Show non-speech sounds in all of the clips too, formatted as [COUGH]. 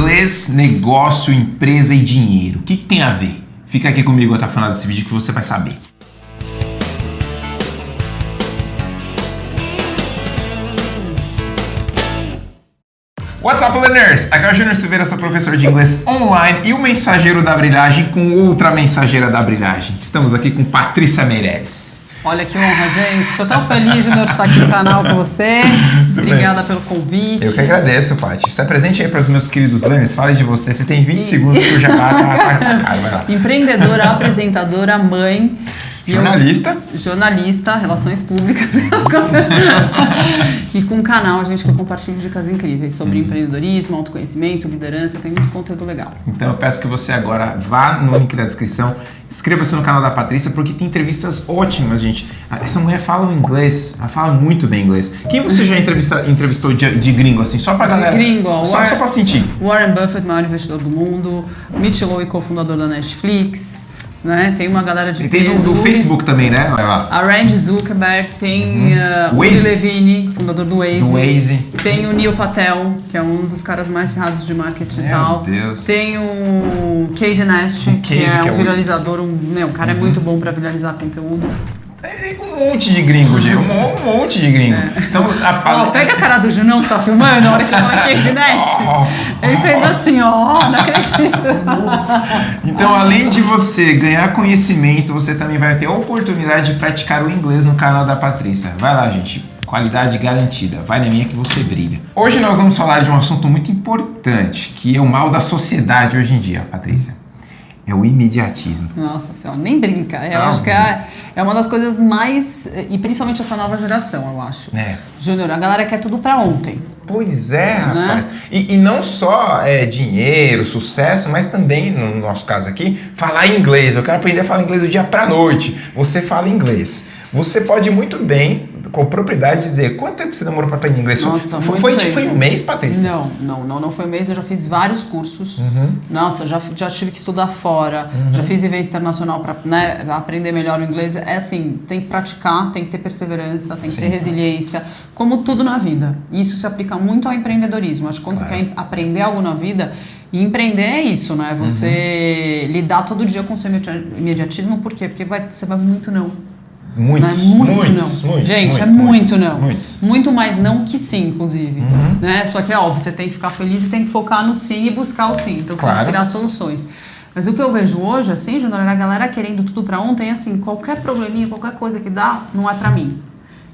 Inglês, negócio, empresa e dinheiro. O que, que tem a ver? Fica aqui comigo até o final desse vídeo que você vai saber. What's up, learners? Aqui é o Júnior Silveira, sou professor de inglês online e o mensageiro da brilhagem com outra mensageira da brilhagem. Estamos aqui com Patrícia Meirelles. Olha que honra, gente. Estou tão feliz de estar aqui no canal com você. Muito Obrigada bem. pelo convite. Eu que agradeço, Paty. Se apresente aí para os meus queridos learners, fale de você. Você tem 20 Sim. segundos tá, tá, tá, tá, vai lá. [LAUGHS] Empreendedora, apresentadora, mãe Jornalista. Eu, jornalista, relações públicas. [LAUGHS] e com um canal, gente, que eu compartilho dicas incríveis sobre hum. empreendedorismo, autoconhecimento, liderança, tem muito conteúdo legal. Então eu peço que você agora vá no link da descrição, inscreva-se no canal da Patrícia, porque tem entrevistas ótimas, gente. Essa mulher fala inglês, ela fala muito bem inglês. Quem você já entrevista, entrevistou de, de, gringo, assim, só pra de galera? gringo, só, Warren, só pra sentir. Warren Buffett, maior investidor do mundo, Mitch Lowy, cofundador da Netflix, né? Tem uma galera de E tem do, do, Facebook também, né? A Rand Zuckerberg, tem uhum. uh, o Levine, fundador do Waze. Do Waze. Tem o Neil Patel, que é um dos caras mais ferrados de marketing Meu e tal. Deus. Tem o Casey Nest, o Casey, que é que um é viralizador, um, né, um cara uhum. é muito bom para viralizar conteúdo. Tem um monte de gringo, Gê. Um, monte de gringo. É. Então, a, a... pega a cara do Junão que tá filmando, a hora que Casey Nest. Oh, Ele fez assim, ó, oh, não acredito. [LAUGHS] Então, além de você ganhar conhecimento, você também vai ter a oportunidade de praticar o inglês no canal da Patrícia. Vai lá, gente. Qualidade garantida. Vai na minha que você brilha. Hoje nós vamos falar de um assunto muito importante, que é o mal da sociedade hoje em dia, Patrícia é o imediatismo. Nossa senhora, nem brinca. Eu acho que é, é uma das coisas mais. E principalmente essa nova geração, eu acho. É. Júnior, a galera quer tudo pra ontem. Pois é, né? rapaz. E, e, não só é, dinheiro, sucesso, mas também, no nosso caso aqui, falar inglês. Eu quero aprender a falar inglês do dia pra noite. Você fala inglês. Você pode muito bem com propriedade dizer quanto tempo você demorou para aprender inglês? Nossa, foi, foi, foi, um mês, Patrícia? Não, não, não, não foi um mês. Eu já fiz vários cursos. Uhum. Nossa, já, já tive que estudar fora. Uhum. Já fiz vivência internacional para né, aprender melhor o inglês. É assim, tem que praticar, tem que ter perseverança, tem que Sim. ter resiliência, como tudo na vida. Isso se aplica muito ao empreendedorismo. Acho que quando claro. você quer aprender algo na vida, e empreender é isso, né? Você uhum. lidar todo dia com o seu imediatismo, por quê? Porque vai, você vai muito não. Muitos, é muito muitos, não. Muitos, Gente, muitos, é muito não. Muitos. Muito mais não que sim, inclusive. Uhum. Né? Só que é óbvio, você tem que ficar feliz e tem que focar no sim e buscar o sim. Então você claro. tem que criar soluções. Mas o que eu vejo hoje, assim, Júnior, é a galera querendo tudo para ontem, assim, qualquer probleminha, qualquer coisa que dá, não é para mim.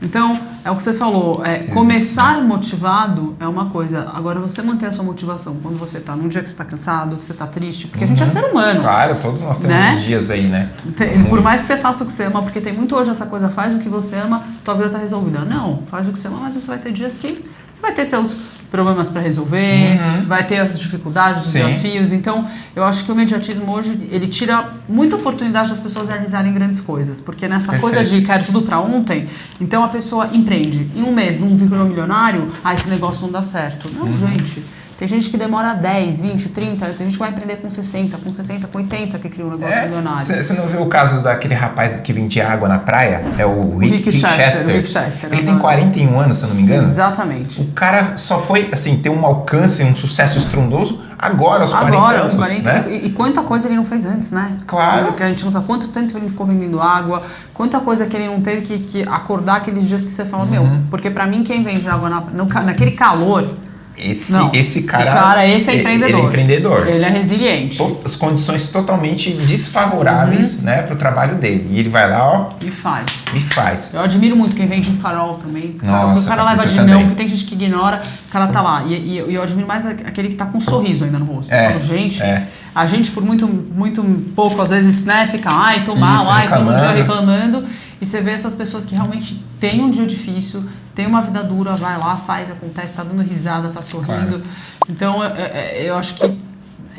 Então, é o que você falou, é, começar motivado é uma coisa. Agora, você manter a sua motivação quando você está num dia que você está cansado, que você está triste, porque uhum. a gente é uhum. ser humano. Claro, todos nós temos né? dias aí, né? Tem, por mais que você faça o que você ama, porque tem muito hoje essa coisa, faz o que você ama, tua vida está resolvida. Não, faz o que você ama, mas você vai ter dias que você vai ter seus problemas para resolver, uhum. vai ter as dificuldades, os Sim. desafios. Então, eu acho que o mediatismo hoje, ele tira muita oportunidade das pessoas realizarem grandes coisas. Porque nessa Perfeito. coisa de quero tudo para ontem, então a pessoa empreende. Em um mês, não virou milionário, ah, esse negócio não dá certo. Não, uhum. gente. Tem gente que demora 10, 20, 30, tem gente que vai aprender com 60, com 70, com 80 que cria um negócio é, milionário. Você não viu o caso daquele rapaz que vendia água na praia? É o Rick, Rick, Rick Chester. Chester. Rick Chester. Ele tem 41 anos, se eu não me engano. Exatamente. O cara só foi, assim, ter um alcance, um sucesso estrondoso agora, aos 40 agora, anos. Agora, aos 40 né? e, e, quanta coisa ele não fez antes, né? Claro. Porque a gente não sabe quanto tempo ele ficou vendendo água, quanta coisa que ele não teve que, que acordar aqueles dias que você fala, uhum. meu, porque para mim quem vende água na, no, naquele calor esse, não, esse cara, cara esse é empreendedor. Ele é empreendedor. Ele é resiliente. As condições totalmente desfavoráveis, uhum. né, pro trabalho dele. E ele vai lá, ó. E faz. E faz. Eu admiro muito quem vende em farol também. Nossa, o cara leva de não, que tem gente que ignora, o cara tá lá. E, e, e, eu admiro mais aquele que tá com um sorriso ainda no rosto. É, falo, gente, é. A gente por muito, muito pouco, às vezes, né, fica, ai, tô mal, Isso, ai, tô um dia reclamando. E você vê essas pessoas que realmente têm um dia difícil, têm uma vida dura, vai lá, faz, acontece, tá dando risada, tá sorrindo. Claro. Então, eu, eu acho que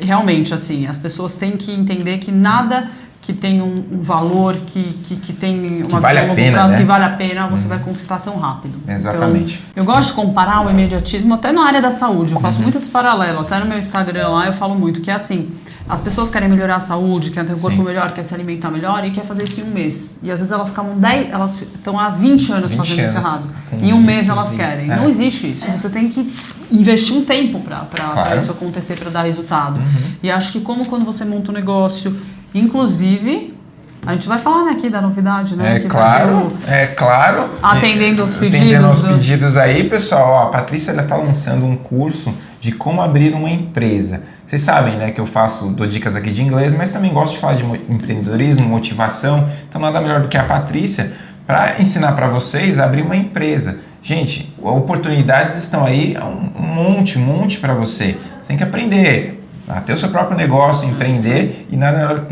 realmente, assim, as pessoas têm que entender que nada que tem um, um valor, que, que, que, tem uma que vale a pena, prazo, né? que vale a pena, você uhum. vai conquistar tão rápido. Exatamente. Então, eu gosto de comparar o imediatismo até na área da saúde. Eu faço uhum. muito esse paralelo, até no meu Instagram lá eu falo muito que é assim, as pessoas querem melhorar a saúde, querem ter um corpo Sim. melhor, querem se alimentar melhor e quer fazer isso em um mês. E às vezes elas ficam 10, elas estão há 20 anos 20 fazendo anos isso errado. Em um mês elas querem. É. Não existe isso. Você tem que investir um tempo para claro. isso acontecer, para dar resultado. Uhum. E acho que como quando você monta um negócio, inclusive a gente vai falar né, aqui da novidade, né? É claro, é claro. Atendendo os pedidos. Atendendo os pedidos aí, pessoal. Ó, a Patrícia está lançando um curso de como abrir uma empresa. Vocês sabem, né, que eu faço, dou dicas aqui de inglês, mas também gosto de falar de empreendedorismo, motivação. Então nada melhor do que a Patrícia para ensinar para vocês a abrir uma empresa. Gente, oportunidades estão aí, um monte, um monte para você. Você tem que aprender a ter o seu próprio negócio, empreender e nada,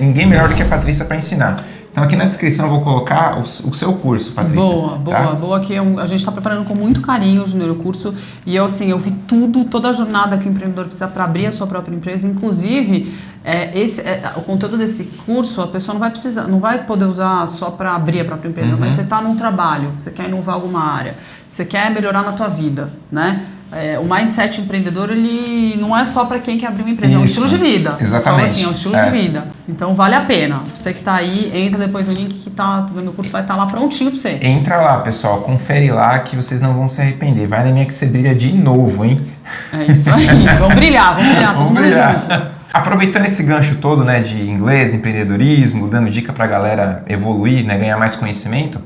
ninguém melhor do que a Patrícia para ensinar. Então aqui na descrição eu vou colocar o, o seu curso, Patrícia. Boa, tá? boa, boa. Que a gente está preparando com muito carinho o Júnior curso e eu assim eu vi tudo, toda a jornada que o empreendedor precisa para abrir a sua própria empresa. Inclusive é, esse, é, o conteúdo desse curso a pessoa não vai precisar, não vai poder usar só para abrir a própria empresa, uhum. mas você está num trabalho, você quer inovar alguma área, você quer melhorar na tua vida, né? É, o mindset empreendedor ele não é só para quem quer abrir uma empresa, Isso, é um estilo de vida. Exatamente. assim, é um estilo é. de vida. Então vale a pena. Você que está aí, entra depois no link que tá, meu curso vai estar tá lá prontinho para você. Entra lá, pessoal, confere lá que vocês não vão se arrepender. Vai na minha que você brilha de novo, hein? É isso aí. [LAUGHS] vamos brilhar, vamos brilhar, vamos brilhar. Aproveitando esse gancho todo, né, de inglês, empreendedorismo, dando dica para a galera evoluir, né, ganhar mais conhecimento.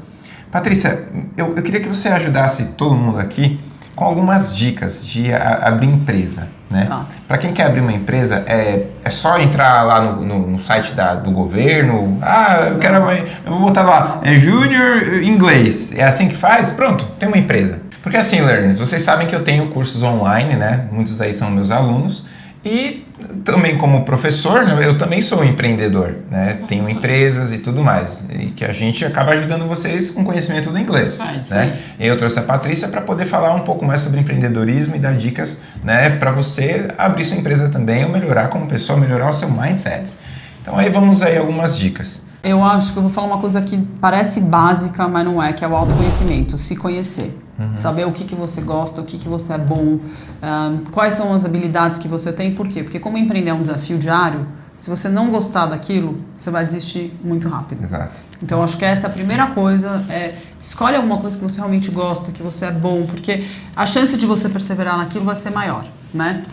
Patrícia, eu, eu queria que você ajudasse todo mundo aqui com algumas dicas de abrir empresa. Né? Ah. Para quem quer abrir uma empresa, é, é só entrar lá no, no, no site da, do governo. Ah, eu quero. Eu vou botar lá, é Júnior Inglês. É assim que faz? Pronto, tem uma empresa. Porque assim, learners, vocês sabem que eu tenho cursos online, né? Muitos aí são meus alunos. E também como professor, né, eu também sou um empreendedor, né? Tenho empresas e tudo mais. E que a gente acaba ajudando vocês com conhecimento do inglês. Ah, né? E eu trouxe a Patrícia para poder falar um pouco mais sobre empreendedorismo e dar dicas né, para você abrir sua empresa também ou melhorar como pessoa, melhorar o seu mindset. Então aí vamos aí algumas dicas. Eu acho que eu vou falar uma coisa que parece básica, mas não é, que é o autoconhecimento, se conhecer. Uhum. Saber o que, que você gosta, o que, que você é bom, um, quais são as habilidades que você tem, por quê? Porque como empreender é um desafio diário, se você não gostar daquilo, você vai desistir muito rápido. Exato. Então acho que essa é a primeira coisa, é escolhe alguma coisa que você realmente gosta, que você é bom, porque a chance de você perseverar naquilo vai ser maior, né?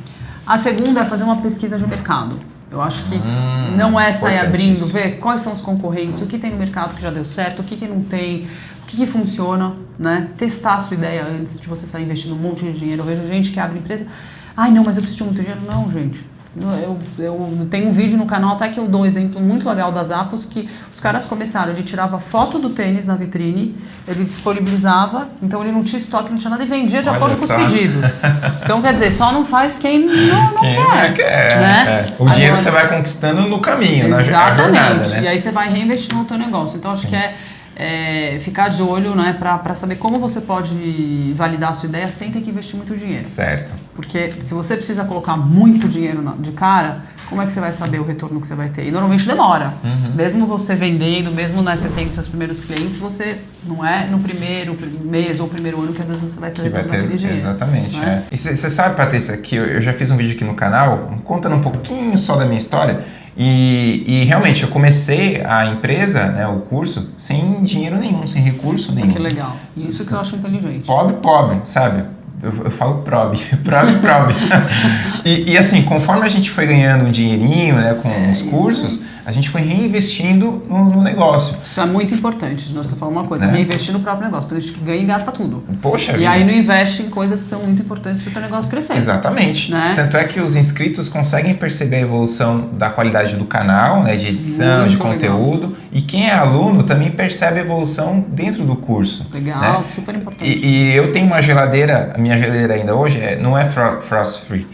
A segunda é fazer uma pesquisa de mercado. Eu acho que hum, não é sair abrindo, ver quais são os concorrentes, o que tem no mercado que já deu certo, o que, que não tem, o que, que funciona, né? Testar a sua ideia antes de você sair investindo um monte de dinheiro. Eu vejo gente que abre empresa, ai não, mas eu preciso de muito dinheiro. Não, gente. Eu, eu tenho um vídeo no canal até que eu dou um exemplo muito legal das Apos que os caras começaram, ele tirava foto do tênis na vitrine, ele disponibilizava, então ele não tinha estoque, não tinha nada e vendia de Olha acordo só. com os pedidos. [LAUGHS] Então quer dizer, só não faz quem não, não quem quer. quer né? é. O dinheiro Agora, você vai conquistando no caminho, exatamente. na jornada. Né? E aí você vai reinvestindo no teu negócio. Então acho Sim. que é é, ficar de olho né, para saber como você pode validar a sua ideia sem ter que investir muito dinheiro. Certo. Porque se você precisa colocar muito dinheiro de cara, como é que você vai saber o retorno que você vai ter? E normalmente demora. Uhum. Mesmo você vendendo, mesmo né, você tendo seus primeiros clientes, você não é no primeiro mês ou primeiro ano que às vezes você vai ter que retorno vai ter, dinheiro. Exatamente. É? É. E você sabe, Patrícia, que eu, eu já fiz um vídeo aqui no canal contando um pouquinho só da minha história e, e, realmente eu comecei a empresa, né, o curso, sem dinheiro nenhum, sem recurso nenhum. Que legal. Isso que eu acho inteligente. Pobre, pobre, sabe? Eu, eu falo probe, [LAUGHS] probe, probe. e, e, assim, conforme a gente foi ganhando um dinheirinho né, com é, os cursos, a gente foi reinvestindo no, no, negócio. Isso é muito importante, nós estamos falando uma coisa, né? reinvestir no próprio negócio, porque a gente ganha e gasta tudo. Poxa E vida. aí não investe em coisas que são muito importantes para o teu negócio crescer. Exatamente. Né? Tanto é que os inscritos conseguem perceber a evolução da qualidade do canal, né, de edição, muito de conteúdo, legal. e quem é aluno também percebe a evolução dentro do curso. Legal, né? super importante. E, e, eu tenho uma geladeira, minha geladeira ainda hoje é, não é frost free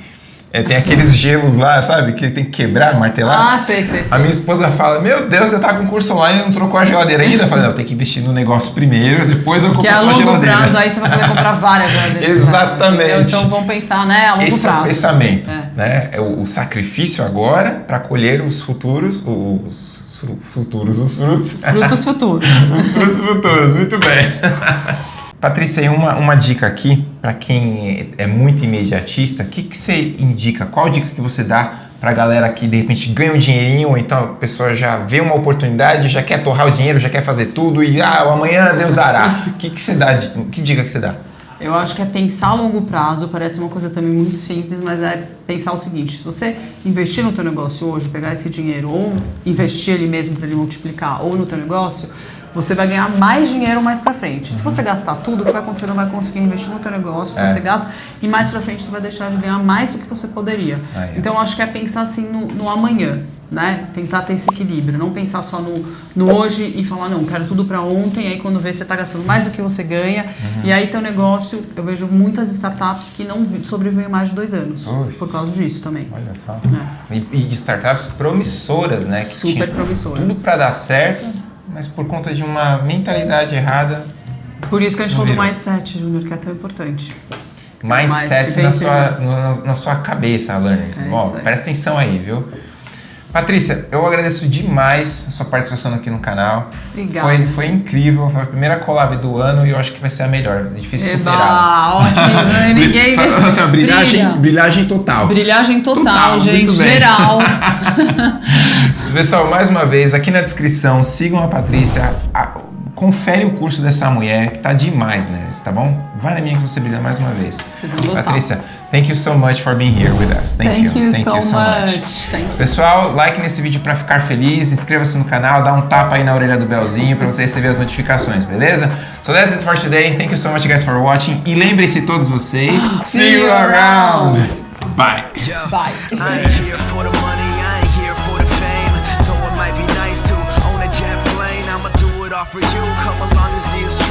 é, tem aqueles gelos lá, sabe? Que tem que quebrar, martelar. Ah, sei, sei, sei. A minha esposa fala: Meu Deus, você tá com curso online e não trocou a geladeira ainda? Eu falei: Não, tem que investir no negócio primeiro, depois eu compro a geladeira. Que a longo prazo aí você vai poder comprar várias [LAUGHS] geladeiras. Exatamente. Então vamos pensar, né? A longo Esse prazo. É o pensamento, é. né? É o, o sacrifício agora para colher os futuros, os futuros, os frutos. Frutos futuros. [LAUGHS] os frutos futuros, muito bem. [LAUGHS] Patrícia, uma, uma dica aqui para quem é muito imediatista, o que, que você indica? Qual dica que você dá para a galera que de repente ganha um dinheirinho, ou então a pessoa já vê uma oportunidade, já quer torrar o dinheiro, já quer fazer tudo e ah, amanhã Deus dará. [LAUGHS] O que, que você dá? Que dica que você dá? Eu acho que é pensar a longo prazo, parece uma coisa também muito simples, mas é pensar o seguinte, se você investir no teu negócio hoje, pegar esse dinheiro ou investir ele mesmo para ele multiplicar ou no teu negócio, você vai ganhar mais dinheiro mais para frente. Uhum. Se você gastar tudo, o que vai acontecer? Não vai conseguir investir no teu negócio, é. você gasta e mais para frente você vai deixar de ganhar mais do que você poderia. Então, acho que é pensar assim no, no amanhã. Né? Tentar ter esse equilíbrio, não pensar só no, no hoje e falar, não, quero tudo para ontem, aí quando vê você está gastando mais do que você ganha, uhum. e aí teu negócio, eu vejo muitas startups que não sobrevivem mais de dois anos, Oxe. por causa disso também. Olha só. É. E, e, de startups promissoras, né? Que Super promissoras. Tudo para dar certo, mas por conta de uma mentalidade errada. Por isso que a gente falou do mindset, Júnior, que é tão importante. Mindset na sua, na, na, sua cabeça, learners. É Ó, presta atenção aí, viu? Patrícia, eu agradeço demais a sua participação aqui no canal. Obrigada. Foi, foi incrível, foi a primeira collab do ano e eu acho que vai ser a melhor. É difícil Eba, superar. ótimo, [LAUGHS] né? ninguém... assim, brilhagem, brilhagem total. Brilhagem total, total gente, geral. [LAUGHS] [LAUGHS] Pessoal, mais uma vez, aqui na descrição, sigam a Patrícia confere o curso dessa mulher, que tá demais, né? tá bom? Vai na minha que você brilha mais uma vez. Patrícia, thank you so much for being here with us. Thank, thank you. you. Thank so you so much. much. Thank Pessoal, like nesse vídeo para ficar feliz, inscreva-se no canal, dá um tapa aí na orelha do belzinho para você receber as notificações, beleza? So that's it for today. Thank you so much guys for watching e lembre-se todos vocês, ah, see you around. Bye. Bye. for you See you.